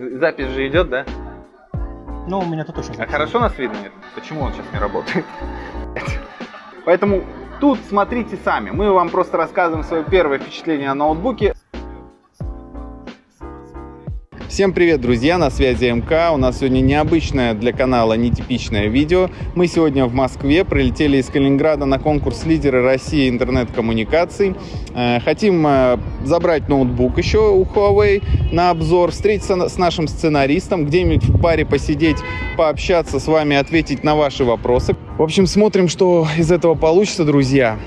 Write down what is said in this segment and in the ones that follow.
Запись же идет, да? Ну, у меня тут точно А хорошо нас видно? Нет? Почему он сейчас не работает? Поэтому тут смотрите сами. Мы вам просто рассказываем свое первое впечатление о ноутбуке. Всем привет, друзья! На связи МК. У нас сегодня необычное для канала, нетипичное видео. Мы сегодня в Москве, прилетели из Калининграда на конкурс лидеры России интернет-коммуникаций. Э, Хотим э, забрать ноутбук еще у Huawei на обзор, встретиться с нашим сценаристом, где-нибудь в баре посидеть, пообщаться с вами, ответить на ваши вопросы. В общем, смотрим, что из этого получится, друзья.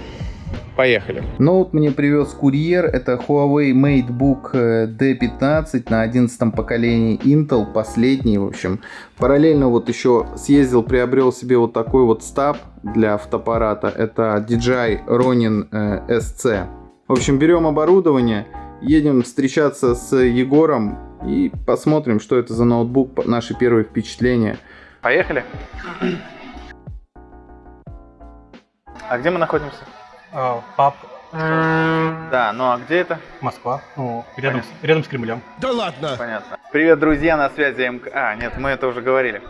Поехали. Ноут мне привез курьер. Это Huawei MateBook э, D15 на 11 поколении Intel, последний, в общем. Параллельно вот еще съездил, приобрел себе вот такой вот стаб для фотоаппарата. Это DJI Ronin э, SC. В общем, берем оборудование, едем встречаться с Егором и посмотрим, что это за ноутбук, наши первые впечатления. Поехали. А где мы находимся? А, пап, Да, ну а где это? Москва. Ну, рядом, с, рядом с Кремлем. Понятно. Привет, друзья, на связи МК. А, нет, мы это уже говорили.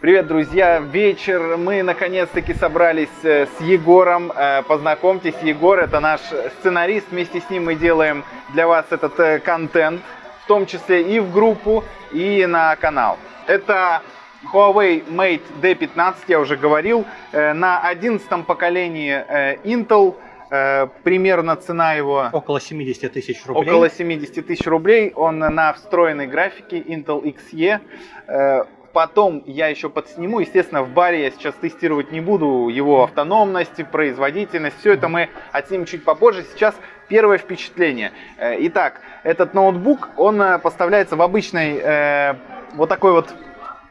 Привет, друзья, вечер. Мы наконец-таки собрались э, с Егором. Э, Познакомьтесь, Егор это наш сценарист. Вместе с ним мы делаем для вас этот э, контент, в том числе и в группу, и на канал. Это Huawei Mate D15, я уже говорил, э, на 11 поколении э, Intel. Э, Примерно цена его Около 70 тысяч рублей. Около 70 тысяч рублей. Он на встроенной графике Intel XE. Потом я еще подсниму. Естественно, в баре я сейчас тестировать не буду его автономность, производительность. Все это мы отснимем чуть попозже. Сейчас первое впечатление. Итак, этот ноутбук, он поставляется в обычной э, вот такой вот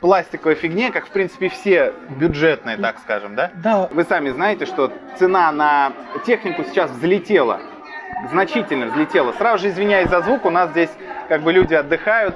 пластиковой фигне, как в принципе все бюджетные, так скажем, да? Да, Вы сами знаете, что цена на технику сейчас взлетела, значительно взлетела. Сразу же извиняюсь за звук, у нас здесь как бы люди отдыхают,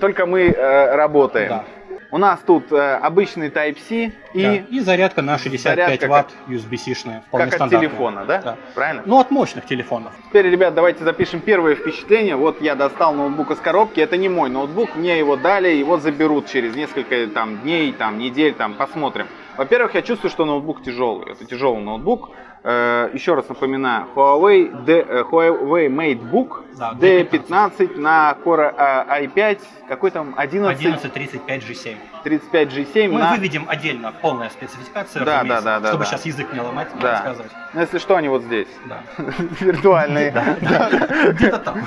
только мы э, работаем. Да. У нас тут э, обычный Type-C и да. и зарядка на 65 Зарядка ватт USB-C-шная. как от телефона, да? Да. Правильно? Ну, от мощных телефонов. Теперь, ребят, давайте запишем первое впечатление. Вот я достал ноутбук из коробки. Это не мой ноутбук, мне его дали, его заберут через несколько там, дней, там, недель, там, посмотрим. Во-первых, я чувствую, что ноутбук тяжелый. Это тяжелый ноутбук. Э, еще раз напоминаю, Huawei, D, э, Huawei MateBook Да, D15 на Core э, i5, какой там 11, 1135 G7. 35G7 Мы на... выведем отдельно полная спецификация, Да, да, да, да, чтобы да. сейчас язык не ломать, Да. рассказывать. Ну, если что, они вот здесь. Да. Виртуальные. Где-то там.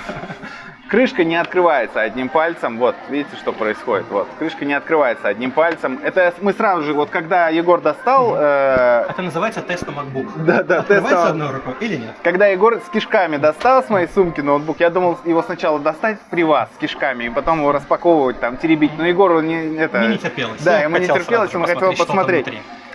Крышка не открывается одним пальцем. Вот, видите, что происходит? Вот, крышка не открывается одним пальцем. Это мы сразу же, вот когда Егор достал, э, Это называется тест на MacBook. Да, да, тест Открывается на- одной рукой или нет? когда Егор с кишками достал с моей сумки ноутбук, я думал его сначала достать при вас с кишками, и потом его распаковывать, там, теребить. Но Егору не это. Мне не терпелось. Да, ему не терпелось, он хотел посмотреть.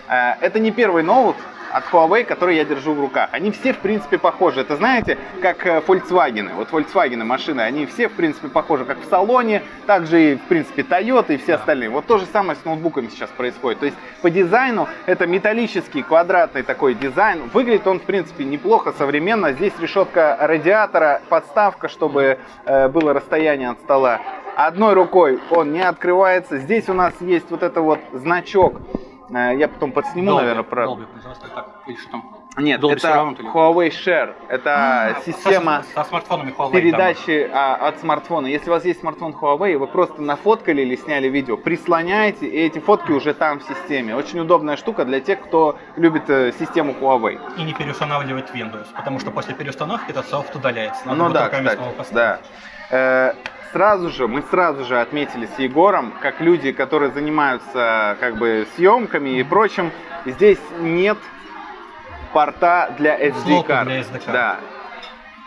Э, Это не первый ноут от Huawei, который я держу в руках. Они все, в принципе, похожи. Это знаете, как э, Volkswagen. Вот Volkswagen машины, они все, в принципе, похожи как в салоне, также и, в принципе, Toyota и все остальные. Вот то же самое с ноутбуками сейчас происходит. То есть по дизайну это металлический квадратный такой дизайн. Выглядит он, в принципе, неплохо, современно. Здесь решетка радиатора, подставка, чтобы э, было расстояние от стола. Одной рукой он не открывается. Здесь у нас есть вот это вот значок. Э, Я потом подсниму, Dolby, наверное, про... Dolby производство, так, или что там? Нет, Dolby это Huawei Share. Это А, система со, со смартфонами Huawei. передачи а, от смартфона. Если у вас есть смартфон Huawei, вы просто нафоткали или сняли видео, прислоняете, и эти фотки уже там в системе. Очень удобная штука для тех, кто любит э, систему Huawei. И не переустанавливать Windows, потому что после переустановки этот софт удаляется. Надо ну да, кстати, да. Э, Сразу же, мы сразу же отметили с Егором, как люди, которые занимаются как бы съемками и прочим, здесь нет порта для SD SD-карт. Да.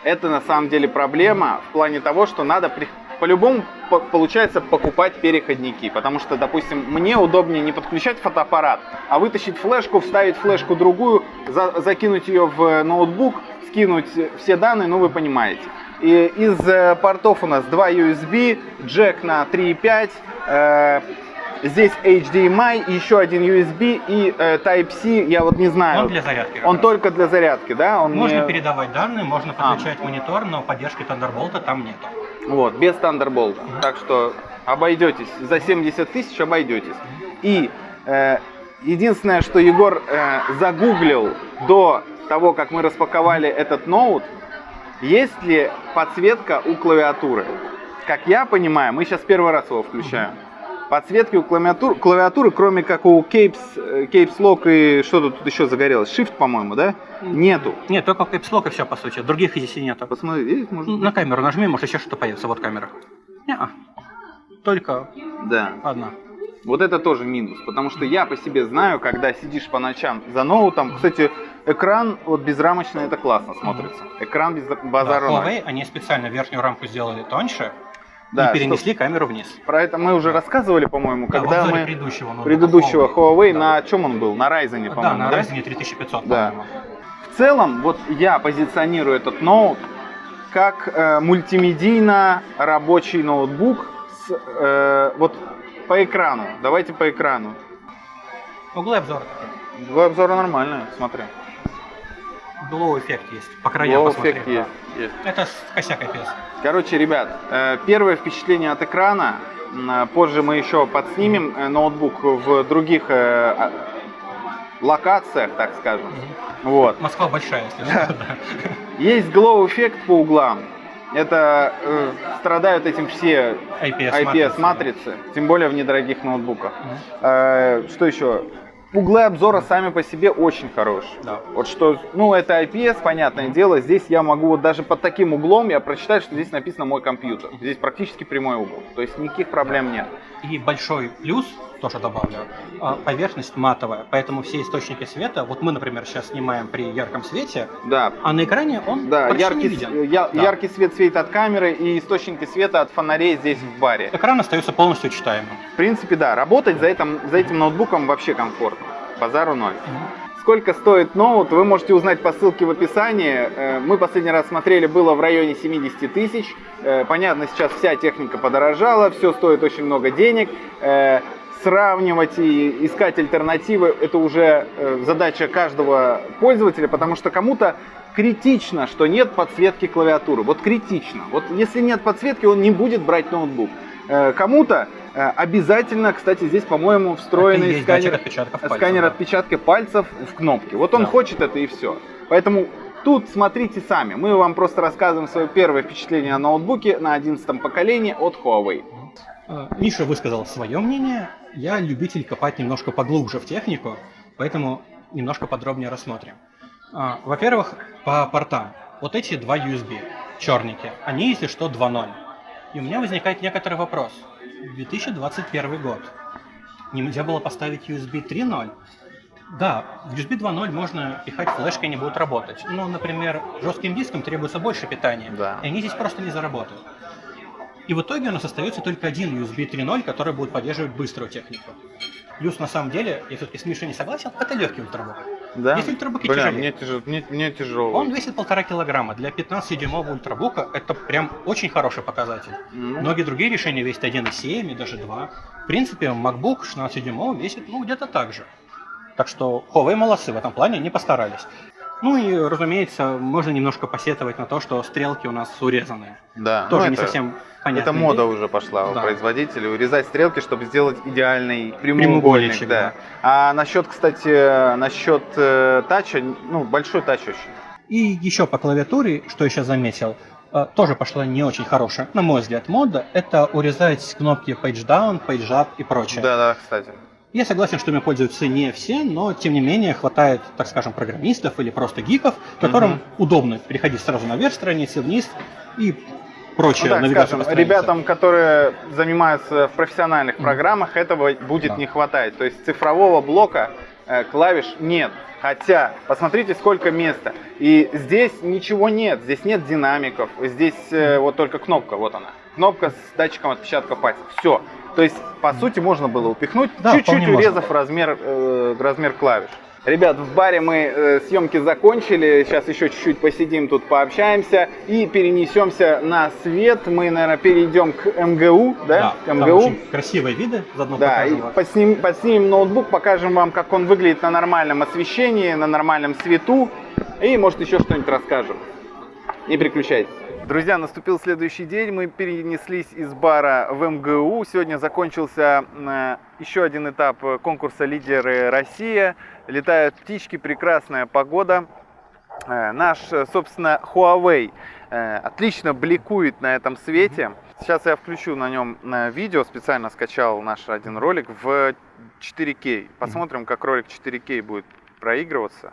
Это на самом деле проблема в плане того, что надо при- по-любому по- получается покупать переходники, потому что, допустим, мне удобнее не подключать фотоаппарат, а вытащить флешку, вставить флешку другую, за- закинуть ее в ноутбук, скинуть все данные, ну вы понимаете. И из э, портов у нас два USB, джек на 3.5, э, здесь HDMI, еще один USB и э, Type-C, я вот не знаю. Он для зарядки. Он раз. только для зарядки, да? Он Можно не- передавать данные, можно А. подключать монитор, но поддержки Thunderbolt там нету. Вот, без Thunderbolt. Так что обойдетесь. За 70 тысяч обойдетесь. И э, единственное, что Егор э, загуглил до того, как мы распаковали этот ноут, есть ли подсветка у клавиатуры. Как я понимаю, мы сейчас первый раз его включаем. Подсветки у клавиатуры, клавиатуры кроме как у Capes, э, Capes Lock и что тут еще загорелось? Shift, по-моему, да? Нету. Нет, только Caps Lock и все, по сути. Других здесь и нету. Посмотри, видишь, может быть? На камеру нажми, может еще что-то появится. Вот камера. не Только Да. одна. Вот это тоже минус, потому что я по себе знаю, когда сидишь по ночам за ноутом, кстати, экран вот безрамочный, это классно смотрится. Экран без Да, базара ноль. Huawei, они специально верхнюю рамку сделали тоньше Да, и перенесли камеру вниз. Про это мы уже рассказывали, по-моему, Да, когда мы предыдущего, ноутбука предыдущего Huawei, Да. на чем он был? На Ryzen, Да, по-моему, на да? Ryzen 3500, Да. В целом, вот я позиционирую этот ноут как э, мультимедийно рабочий ноутбук с, э, вот по экрану. Давайте по экрану. Углы обзора. Два обзора нормальные, смотри. Glow эффект есть. По краям Glow эффект да. есть, есть. Это косяк IPS. Короче, ребят, э, первое впечатление от экрана. э, Позже мы еще подснимем э, ноутбук в других а, локациях, так скажем. Вот. Москва большая, если что. да. Есть glow эффект по углам. Это э, страдают этим все IPS, IPS матрицы, тем более в недорогих ноутбуках. Э, что еще? Углы обзора сами по себе очень хорошие. Да. Вот что, ну это IPS, понятное дело, здесь я могу вот даже под таким углом я прочитать, что здесь написано мой компьютер. Здесь практически прямой угол, то есть никаких проблем нет. И большой плюс, тоже добавлю, а, поверхность матовая, поэтому все источники света, вот мы, например, сейчас снимаем при ярком свете, Да, а на экране он да, почти яркий, не виден. я- Да. яркий свет светит от камеры и источники света от фонарей здесь в баре. Экран остается полностью читаемым. В принципе, да, работать за этим, за этим ноутбуком вообще комфортно. Базару ноль. Сколько стоит ноут, вы можете узнать по ссылке в описании. Э, Мы последний раз смотрели, было в районе 70 тысяч. Э, Понятно, сейчас вся техника подорожала, все стоит очень много денег. Сравнивать и искать альтернативы – это уже э, задача каждого пользователя, потому что кому-то критично, что нет подсветки клавиатуры. Вот критично. Вот если нет подсветки, он не будет брать ноутбук. Э, Кому-то э, обязательно, кстати, здесь, по-моему, встроенный сканер, отпечатков пальцев, сканер да. отпечатка пальцев в кнопке. Вот он Да. хочет это и все. Поэтому тут смотрите сами. Мы вам просто рассказываем свое первое впечатление о ноутбуке на 11 поколении от Huawei. А, Миша высказал свое мнение. Я любитель копать немножко поглубже в технику, поэтому немножко подробнее рассмотрим. А, Во-первых, по портам. Вот эти два USB, черники, они, если что, 2.0. И у меня возникает некоторый вопрос. 2021 год. Нельзя было поставить USB 3.0? Да, в USB 2.0 можно пихать флешкой, они будут работать. Но, например, жестким диском требуется больше питания, Да. и они здесь просто не заработают. И в итоге у нас остается только один USB 3.0, который будет поддерживать быструю технику. Плюс, на самом деле, все-таки с Мишей не согласен, это легкий ультрабук. Да? Есть ультрабуки Бля, тяжелее. мне, тяжело, мне, мне тяжело. Он весит полтора килограмма. Для 15-дюймового ультрабука это прям очень хороший показатель. Ну, Многие другие решения весят 1,7 и даже 2. В принципе, MacBook 16-дюймовый весит ну, где-то так же. Так что Huawei молодцы в этом плане, не постарались. Ну и, разумеется, можно немножко посетовать на то, что стрелки у нас урезаны. да. Тоже ну, не это, совсем понятно. Это мода уже пошла у Да. производителей. Урезать стрелки, чтобы сделать идеальный прямоугольник. Прямоугольничек, Да. А насчет, кстати, насчет э, тача, ну, большой тач очень. И еще по клавиатуре, что сейчас заметил, э, тоже пошла не очень хорошая, на мой взгляд, мода, это урезать кнопки Page Down, Page Up и прочее. Да, да, кстати. Я согласен, что ими пользуются не все, но тем не менее хватает, так скажем, программистов или просто гиков, которым Мгм. удобно переходить сразу наверх страницы, вниз и прочее. Ну, так скажем, ребятам, которые занимаются в профессиональных программах, этого будет Да. не хватать. То есть цифрового блока э, клавиш нет. Хотя, посмотрите, сколько места. И здесь ничего нет. Здесь нет динамиков. Здесь э, вот только кнопка, вот она. Кнопка с датчиком отпечатка пальцев. Все. То есть, по сути, можно было упихнуть, Да, чуть-чуть можно. урезав размер, э, размер клавиш. Ребят, в баре мы э, съемки закончили, сейчас еще чуть-чуть посидим тут, пообщаемся и перенесемся на свет. Мы, наверное, перейдем к МГУ, да? к там МГУ. очень красивые виды, заодно Да, покажем вам. подсним- подснимем ноутбук, покажем вам, как он выглядит на нормальном освещении, на нормальном свету. И, может, еще что-нибудь расскажем. Не переключайтесь. Друзья, наступил следующий день. Мы перенеслись из бара в МГУ. Сегодня закончился э, еще один этап конкурса «Лидеры Россия». Летают птички, прекрасная погода. Э, наш, собственно, Huawei э, отлично бликует на этом свете. Сейчас я включу на нем видео, специально скачал наш один ролик в 4К. Посмотрим, как ролик 4К будет проигрываться.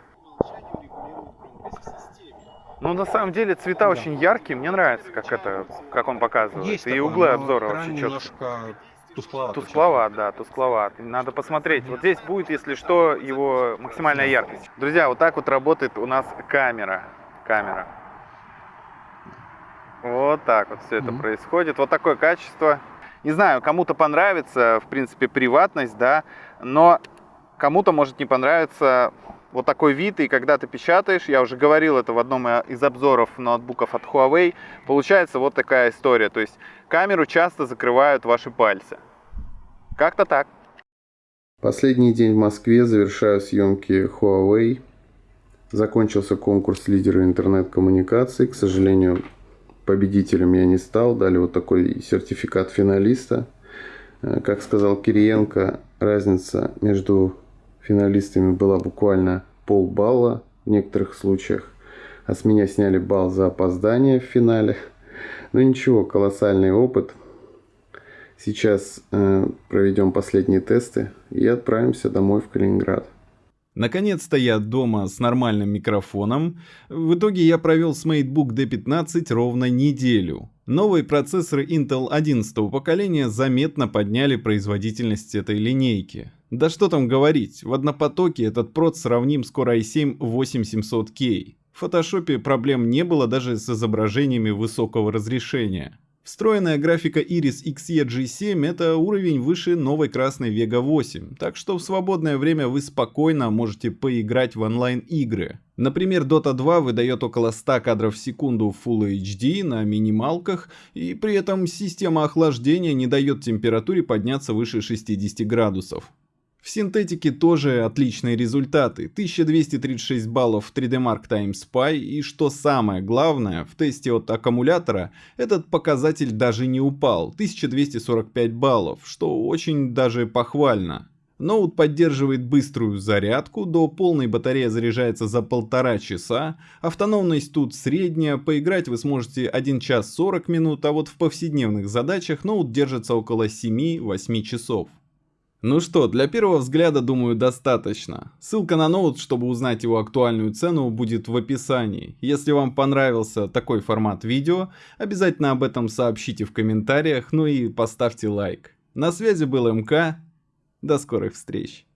Ну, на самом деле, цвета да. очень яркие. Мне нравится, как это, как он показывает. Есть и такое, углы обзора вообще немножко тускловат. Тускловат, да, тускловат. Надо посмотреть. Вот здесь будет, если что, его максимальная яркость. Друзья, вот так вот работает у нас камера. Камера. Вот так вот все это mm-hmm. происходит. Вот такое качество. Не знаю, кому-то понравится, в принципе, приватность, да, но кому-то может не понравиться вот такой вид, и когда ты печатаешь, я уже говорил это в одном из обзоров ноутбуков от Huawei, получается вот такая история. То есть камеру часто закрывают ваши пальцы. Как-то так. Последний день в Москве, завершаю съемки Huawei. Закончился конкурс лидера интернет-коммуникаций. К сожалению, победителем я не стал. Дали вот такой сертификат финалиста. Э, как сказал Кириенко, разница между финалистами была буквально полбалла в некоторых случаях. А с меня сняли балл за опоздание в финале. Ну ничего, колоссальный опыт. Сейчас э, проведем последние тесты и отправимся домой в Калининград. Наконец-то я дома с нормальным микрофоном. В итоге я провел с MateBook D15 ровно неделю. Новые процессоры Intel 11 поколения заметно подняли производительность этой линейки. Да что там говорить, в однопотоке этот прот сравним с Core i7 8700K. В фотошопе проблем не было даже с изображениями высокого разрешения. Встроенная графика Iris Xe G7 это уровень выше новой красной Vega 8, так что в свободное время вы спокойно можете поиграть в онлайн-игры. Например, Dota 2 выдает около 100 кадров в секунду в Full HD на минималках, и при этом система охлаждения не дает температуре подняться выше 60 градусов. В синтетике тоже отличные результаты. 1236 баллов в 3D Mark Time Spy и что самое главное, в тесте от аккумулятора этот показатель даже не упал. 1245 баллов, что очень даже похвально. Ноут поддерживает быструю зарядку, до полной батарея заряжается за полтора часа, автономность тут средняя, поиграть вы сможете 1 час 40 минут, а вот в повседневных задачах ноут держится около 7-8 часов. Ну что, для первого взгляда, думаю, достаточно. Ссылка на ноут, чтобы узнать его актуальную цену, будет в описании. Если вам понравился такой формат видео, обязательно об этом сообщите в комментариях, ну и поставьте лайк. На связи был МК, до скорых встреч.